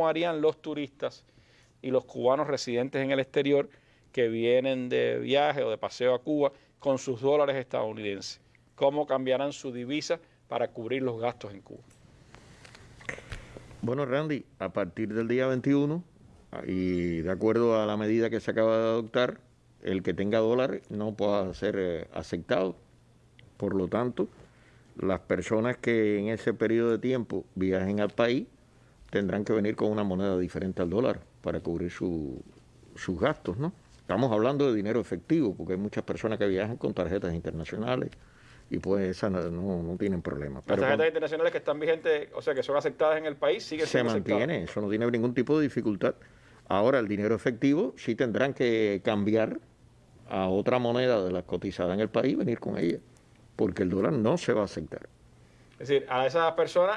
cómo harían los turistas y los cubanos residentes en el exterior que vienen de viaje o de paseo a Cuba con sus dólares estadounidenses. ¿Cómo cambiarán su divisa para cubrir los gastos en Cuba? Bueno, Randy, a partir del día 21 y de acuerdo a la medida que se acaba de adoptar, el que tenga dólares no pueda ser eh, aceptado. Por lo tanto, las personas que en ese periodo de tiempo viajen al país tendrán que venir con una moneda diferente al dólar para cubrir sus gastos, ¿no? Estamos hablando de dinero efectivo, porque hay muchas personas que viajan con tarjetas internacionales y pues esas no, tienen problema. Las tarjetas internacionales que están vigentes, o sea, que son aceptadas en el país, siguen Se mantiene, eso no tiene ningún tipo de dificultad. Ahora, el dinero efectivo sí tendrán que cambiar a otra moneda de las cotizadas en el país y venir con ella, porque el dólar no se va a aceptar. Es decir, a esas personas